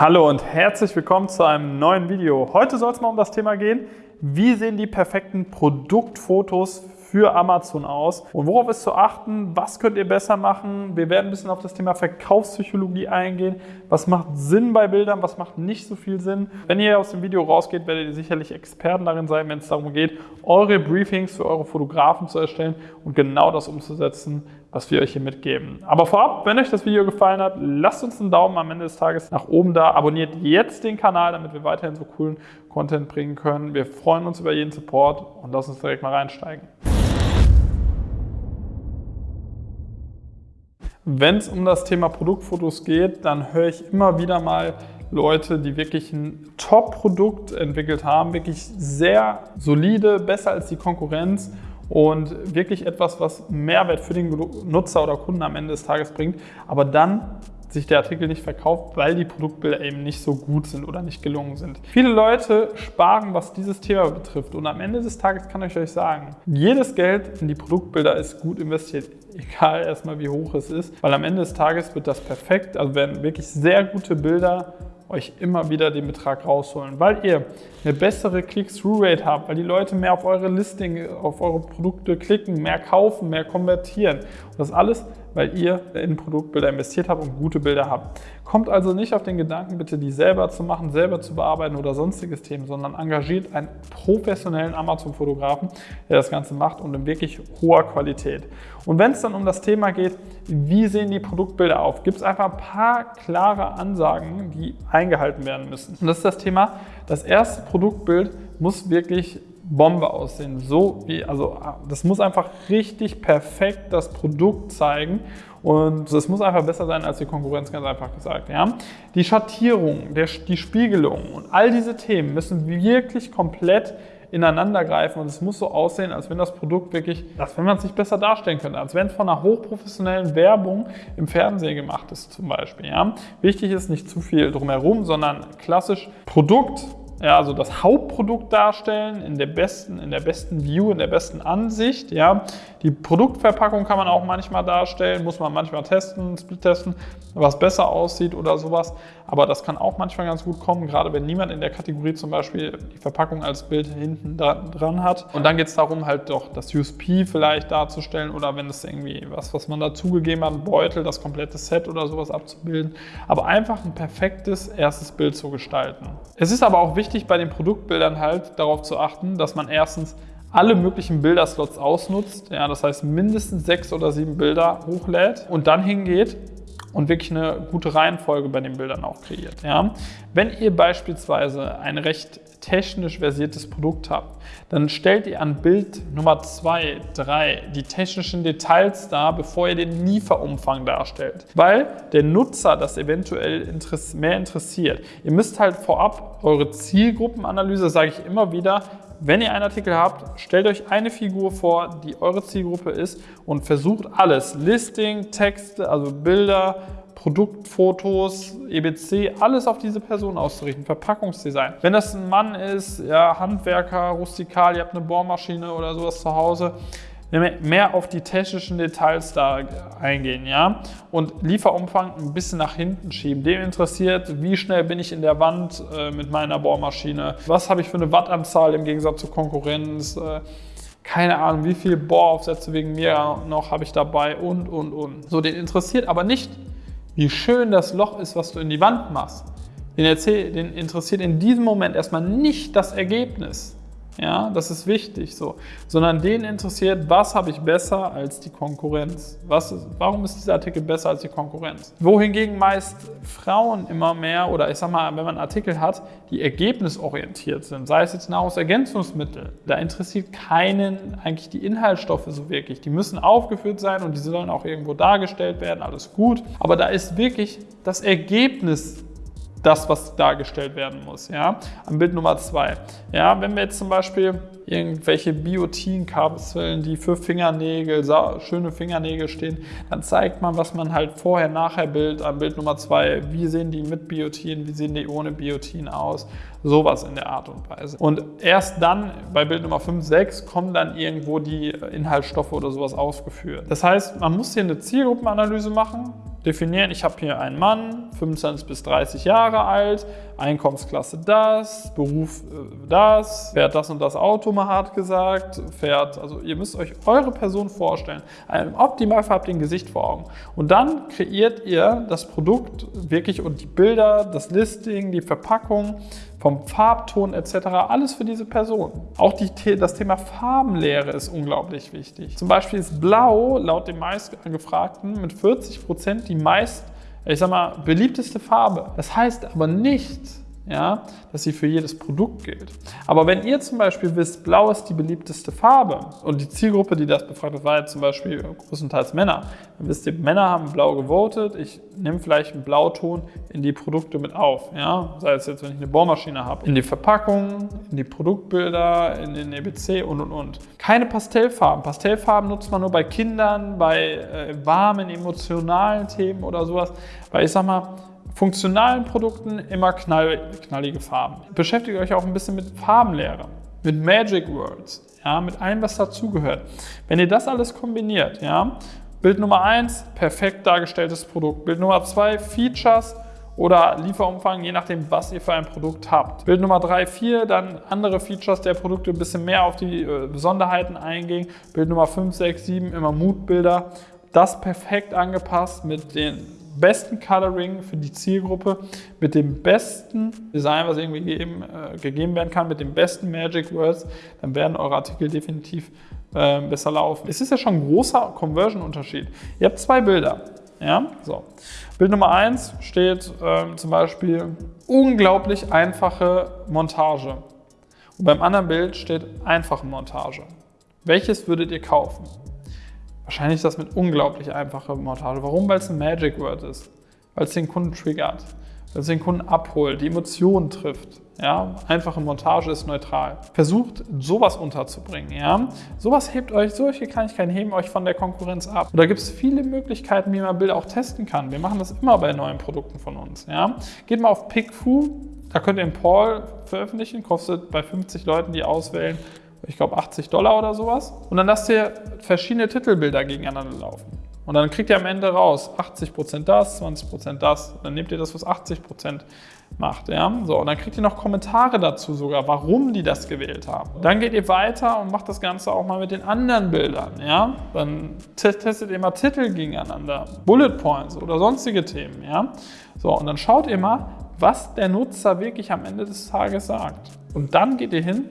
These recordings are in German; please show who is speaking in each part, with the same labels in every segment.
Speaker 1: Hallo und herzlich willkommen zu einem neuen Video. Heute soll es mal um das Thema gehen, wie sehen die perfekten Produktfotos für Amazon aus und worauf ist zu achten, was könnt ihr besser machen. Wir werden ein bisschen auf das Thema Verkaufspsychologie eingehen, was macht Sinn bei Bildern, was macht nicht so viel Sinn. Wenn ihr aus dem Video rausgeht, werdet ihr sicherlich Experten darin sein, wenn es darum geht, eure Briefings für eure Fotografen zu erstellen und genau das umzusetzen, was wir euch hier mitgeben. Aber vorab, wenn euch das Video gefallen hat, lasst uns einen Daumen am Ende des Tages nach oben da. Abonniert jetzt den Kanal, damit wir weiterhin so coolen Content bringen können. Wir freuen uns über jeden Support und lasst uns direkt mal reinsteigen. Wenn es um das Thema Produktfotos geht, dann höre ich immer wieder mal Leute, die wirklich ein Top-Produkt entwickelt haben, wirklich sehr solide, besser als die Konkurrenz und wirklich etwas, was Mehrwert für den Nutzer oder Kunden am Ende des Tages bringt, aber dann sich der Artikel nicht verkauft, weil die Produktbilder eben nicht so gut sind oder nicht gelungen sind. Viele Leute sparen, was dieses Thema betrifft und am Ende des Tages kann ich euch sagen, jedes Geld in die Produktbilder ist gut investiert, egal erstmal wie hoch es ist, weil am Ende des Tages wird das perfekt, also werden wirklich sehr gute Bilder euch immer wieder den Betrag rausholen, weil ihr eine bessere Click-Through-Rate habt, weil die Leute mehr auf eure Listing, auf eure Produkte klicken, mehr kaufen, mehr konvertieren. Und das alles, weil ihr in Produktbilder investiert habt und gute Bilder habt. Kommt also nicht auf den Gedanken, bitte die selber zu machen, selber zu bearbeiten oder sonstiges Themen, sondern engagiert einen professionellen Amazon-Fotografen, der das Ganze macht und in wirklich hoher Qualität. Und wenn es dann um das Thema geht, wie sehen die Produktbilder auf, gibt es einfach ein paar klare Ansagen, die eingehalten werden müssen. Und das ist das Thema, das erste Produktbild muss wirklich Bombe aussehen. So wie, also das muss einfach richtig perfekt das Produkt zeigen und es muss einfach besser sein als die Konkurrenz, ganz einfach gesagt. Ja? Die Schattierung, der, die Spiegelung und all diese Themen müssen wirklich komplett ineinander greifen und es muss so aussehen, als wenn das Produkt wirklich, als wenn man es sich besser darstellen könnte, als wenn es von einer hochprofessionellen Werbung im Fernsehen gemacht ist zum Beispiel. Ja? Wichtig ist nicht zu viel drumherum, sondern klassisch Produkt ja, also das Hauptprodukt darstellen in der besten, in der besten View, in der besten Ansicht. Ja. Die Produktverpackung kann man auch manchmal darstellen, muss man manchmal testen, split testen, was besser aussieht oder sowas. Aber das kann auch manchmal ganz gut kommen, gerade wenn niemand in der Kategorie zum Beispiel die Verpackung als Bild hinten dran hat. Und dann geht es darum, halt doch das USP vielleicht darzustellen oder wenn es irgendwie was, was man dazugegeben hat, Beutel, das komplette Set oder sowas abzubilden. Aber einfach ein perfektes erstes Bild zu gestalten. Es ist aber auch wichtig, wichtig bei den Produktbildern halt darauf zu achten, dass man erstens alle möglichen Bilderslots ausnutzt, ja, das heißt mindestens sechs oder sieben Bilder hochlädt und dann hingeht und wirklich eine gute Reihenfolge bei den Bildern auch kreiert. Ja. Wenn ihr beispielsweise ein recht technisch versiertes Produkt habt, dann stellt ihr an Bild Nummer 2, 3 die technischen Details dar, bevor ihr den Lieferumfang darstellt. Weil der Nutzer das eventuell mehr interessiert. Ihr müsst halt vorab eure Zielgruppenanalyse, sage ich immer wieder, wenn ihr einen Artikel habt, stellt euch eine Figur vor, die eure Zielgruppe ist und versucht alles, Listing, Texte, also Bilder, Produktfotos, EBC, alles auf diese Person auszurichten, Verpackungsdesign. Wenn das ein Mann ist, ja, Handwerker, rustikal, ihr habt eine Bohrmaschine oder sowas zu Hause, mehr auf die technischen Details da eingehen, ja, und Lieferumfang ein bisschen nach hinten schieben. Dem interessiert, wie schnell bin ich in der Wand äh, mit meiner Bohrmaschine, was habe ich für eine Wattanzahl im Gegensatz zur Konkurrenz, äh, keine Ahnung, wie viele Bohraufsätze wegen mir noch habe ich dabei und, und, und. So, den interessiert aber nicht, wie schön das Loch ist, was du in die Wand machst. Den, erzähl, den interessiert in diesem Moment erstmal nicht das Ergebnis. Ja, das ist wichtig so. Sondern den interessiert, was habe ich besser als die Konkurrenz? Was ist, warum ist dieser Artikel besser als die Konkurrenz? Wohingegen meist Frauen immer mehr, oder ich sag mal, wenn man Artikel hat, die ergebnisorientiert sind, sei es jetzt Nahrungsergänzungsmittel, da interessiert keinen eigentlich die Inhaltsstoffe so wirklich. Die müssen aufgeführt sein und die sollen auch irgendwo dargestellt werden, alles gut. Aber da ist wirklich das Ergebnis das, was dargestellt werden muss. Ja? Am Bild Nummer zwei. Ja, wenn wir jetzt zum Beispiel irgendwelche Biotin-Kapseln, die für Fingernägel, schöne Fingernägel stehen, dann zeigt man, was man halt vorher, nachher Bild, am Bild Nummer zwei, wie sehen die mit Biotin, wie sehen die ohne Biotin aus, sowas in der Art und Weise. Und erst dann, bei Bild Nummer 5, 6, kommen dann irgendwo die Inhaltsstoffe oder sowas ausgeführt. Das heißt, man muss hier eine Zielgruppenanalyse machen, definieren, ich habe hier einen Mann, 25 bis 30 Jahre alt, Einkommensklasse das, Beruf äh, das, fährt das und das Auto, mal hart gesagt, fährt, also ihr müsst euch eure Person vorstellen. Im Optimalfall habt ihr ein Gesicht vor Augen. Und dann kreiert ihr das Produkt wirklich und die Bilder, das Listing, die Verpackung, vom Farbton etc. Alles für diese Person. Auch die, das Thema Farbenlehre ist unglaublich wichtig. Zum Beispiel ist Blau laut den meistgefragten mit 40 Prozent die meist, ich sag mal, beliebteste Farbe. Das heißt aber nicht, ja, dass sie für jedes Produkt gilt. Aber wenn ihr zum Beispiel wisst, blau ist die beliebteste Farbe und die Zielgruppe, die das befragt hat, war jetzt zum Beispiel größtenteils Männer, dann wisst ihr, Männer haben blau gewotet, ich nehme vielleicht einen Blauton in die Produkte mit auf, ja, sei es jetzt, wenn ich eine Bohrmaschine habe, in die Verpackung, in die Produktbilder, in den EBC und und und. Keine Pastellfarben. Pastellfarben nutzt man nur bei Kindern, bei äh, warmen, emotionalen Themen oder sowas, weil ich sag mal, funktionalen Produkten immer knall, knallige Farben. Beschäftigt euch auch ein bisschen mit Farbenlehre, mit Magic Words, ja, mit allem, was dazugehört. Wenn ihr das alles kombiniert, ja, Bild Nummer 1, perfekt dargestelltes Produkt. Bild Nummer 2, Features oder Lieferumfang, je nachdem, was ihr für ein Produkt habt. Bild Nummer 3, 4, dann andere Features der Produkte, ein bisschen mehr auf die äh, Besonderheiten eingehen. Bild Nummer 5, 6, 7, immer Moodbilder. Das perfekt angepasst mit den besten Coloring für die Zielgruppe, mit dem besten Design, was irgendwie gegeben, äh, gegeben werden kann, mit den besten Magic Words, dann werden eure Artikel definitiv äh, besser laufen. Es ist ja schon ein großer Conversion-Unterschied. Ihr habt zwei Bilder. Ja, so. Bild Nummer 1 steht ähm, zum Beispiel unglaublich einfache Montage. Und beim anderen Bild steht einfache Montage. Welches würdet ihr kaufen? Wahrscheinlich das mit unglaublich einfacher Montage. Warum? Weil es ein Magic Word ist. Weil es den Kunden triggert. Weil es den Kunden abholt, die Emotionen trifft. Ja, einfache Montage ist neutral. Versucht, sowas unterzubringen. Ja? Sowas hebt euch, solche Kleinigkeiten heben euch von der Konkurrenz ab. Und da gibt es viele Möglichkeiten, wie man Bilder auch testen kann. Wir machen das immer bei neuen Produkten von uns. Ja? Geht mal auf PickFu, da könnt ihr einen Poll veröffentlichen, kostet bei 50 Leuten, die auswählen, ich glaube 80 Dollar oder sowas. Und dann lasst ihr verschiedene Titelbilder gegeneinander laufen. Und dann kriegt ihr am Ende raus 80% das, 20% das. Dann nehmt ihr das, was 80% macht. Ja? So, und dann kriegt ihr noch Kommentare dazu sogar, warum die das gewählt haben. Dann geht ihr weiter und macht das Ganze auch mal mit den anderen Bildern. Ja? Dann testet ihr mal Titel gegeneinander, Bullet Points oder sonstige Themen. Ja? So, und dann schaut ihr mal, was der Nutzer wirklich am Ende des Tages sagt. Und dann geht ihr hin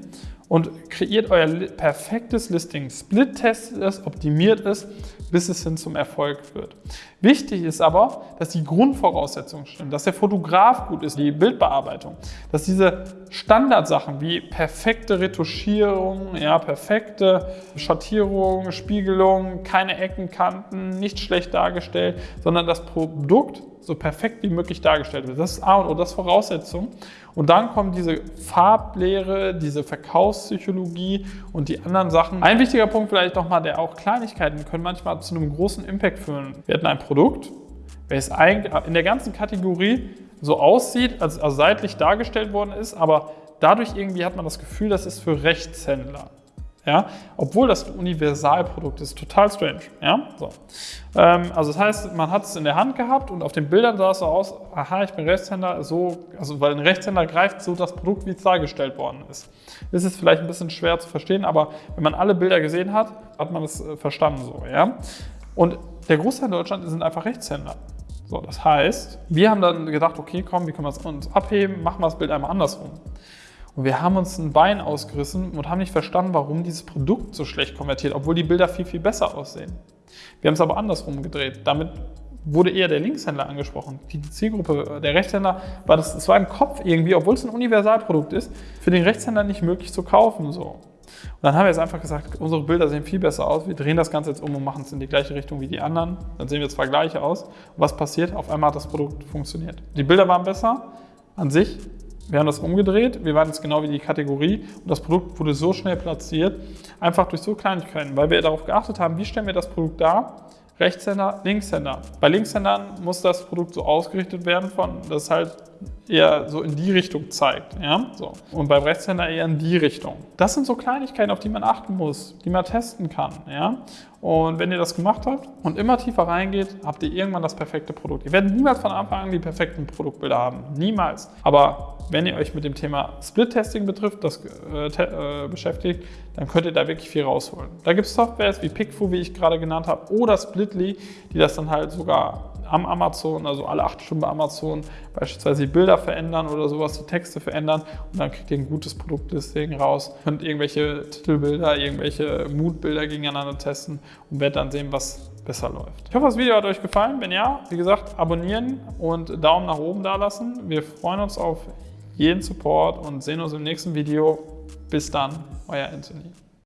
Speaker 1: und kreiert euer perfektes Listing. Split-testet es, optimiert es, bis es hin zum Erfolg wird. Wichtig ist aber, dass die Grundvoraussetzungen stimmen, dass der Fotograf gut ist, die Bildbearbeitung, dass diese Standardsachen wie perfekte Retuschierung, ja, perfekte Schattierung, Spiegelung, keine Ecken, Kanten, nicht schlecht dargestellt, sondern das Produkt so perfekt wie möglich dargestellt wird. Das ist A und O, das ist Voraussetzung. Und dann kommt diese Farblehre, diese Verkaufspsychologie und die anderen Sachen. Ein wichtiger Punkt vielleicht nochmal, der auch Kleinigkeiten können manchmal zu einem großen Impact führen. Wir hatten ein Produkt, welches in der ganzen Kategorie so aussieht, als, als seitlich dargestellt worden ist, aber dadurch irgendwie hat man das Gefühl, das ist für Rechtshändler. Ja? Obwohl das ein Universalprodukt ist, total strange. Ja? So. Ähm, also das heißt, man hat es in der Hand gehabt und auf den Bildern sah es so aus, aha, ich bin Rechtshänder, so, also weil ein Rechtshänder greift so das Produkt, wie es dargestellt worden ist. Das ist vielleicht ein bisschen schwer zu verstehen, aber wenn man alle Bilder gesehen hat, hat man es äh, verstanden so. Ja? Und der Großteil in Deutschland sind einfach Rechtshänder. So, das heißt, wir haben dann gedacht, okay, komm, wie können wir es uns abheben, machen wir das Bild einmal andersrum. Und wir haben uns ein Bein ausgerissen und haben nicht verstanden, warum dieses Produkt so schlecht konvertiert, obwohl die Bilder viel, viel besser aussehen. Wir haben es aber andersrum gedreht. Damit wurde eher der Linkshändler angesprochen. Die Zielgruppe der Rechtshänder war das, das war im Kopf irgendwie, obwohl es ein Universalprodukt ist, für den Rechtshänder nicht möglich zu kaufen. So. Und dann haben wir jetzt einfach gesagt, unsere Bilder sehen viel besser aus. Wir drehen das Ganze jetzt um und machen es in die gleiche Richtung wie die anderen. Dann sehen wir zwar gleich aus. Und was passiert? Auf einmal hat das Produkt funktioniert. Die Bilder waren besser an sich, wir haben das umgedreht, wir waren jetzt genau wie die Kategorie. Und das Produkt wurde so schnell platziert, einfach durch so Kleinigkeiten, weil wir darauf geachtet haben, wie stellen wir das Produkt dar, Rechtshänder, Linkshänder. Bei Linkshändern muss das Produkt so ausgerichtet werden, von, dass halt eher so in die Richtung zeigt. Ja? So. Und beim Rechtshänder eher in die Richtung. Das sind so Kleinigkeiten, auf die man achten muss, die man testen kann. Ja? Und wenn ihr das gemacht habt und immer tiefer reingeht, habt ihr irgendwann das perfekte Produkt. Ihr werdet niemals von Anfang an die perfekten Produktbilder haben. Niemals. Aber wenn ihr euch mit dem Thema Split-Testing betrifft, das äh, äh, beschäftigt, dann könnt ihr da wirklich viel rausholen. Da gibt es Softwares wie PickFu, wie ich gerade genannt habe, oder Splitly, die das dann halt sogar am Amazon, also alle acht Stunden bei Amazon, beispielsweise die Bilder verändern oder sowas, die Texte verändern und dann kriegt ihr ein gutes Produktlisting raus. Könnt irgendwelche Titelbilder, irgendwelche Moodbilder gegeneinander testen und werdet dann sehen, was besser läuft. Ich hoffe, das Video hat euch gefallen. Wenn ja, wie gesagt, abonnieren und Daumen nach oben da lassen. Wir freuen uns auf jeden Support und sehen uns im nächsten Video. Bis dann, euer Anthony.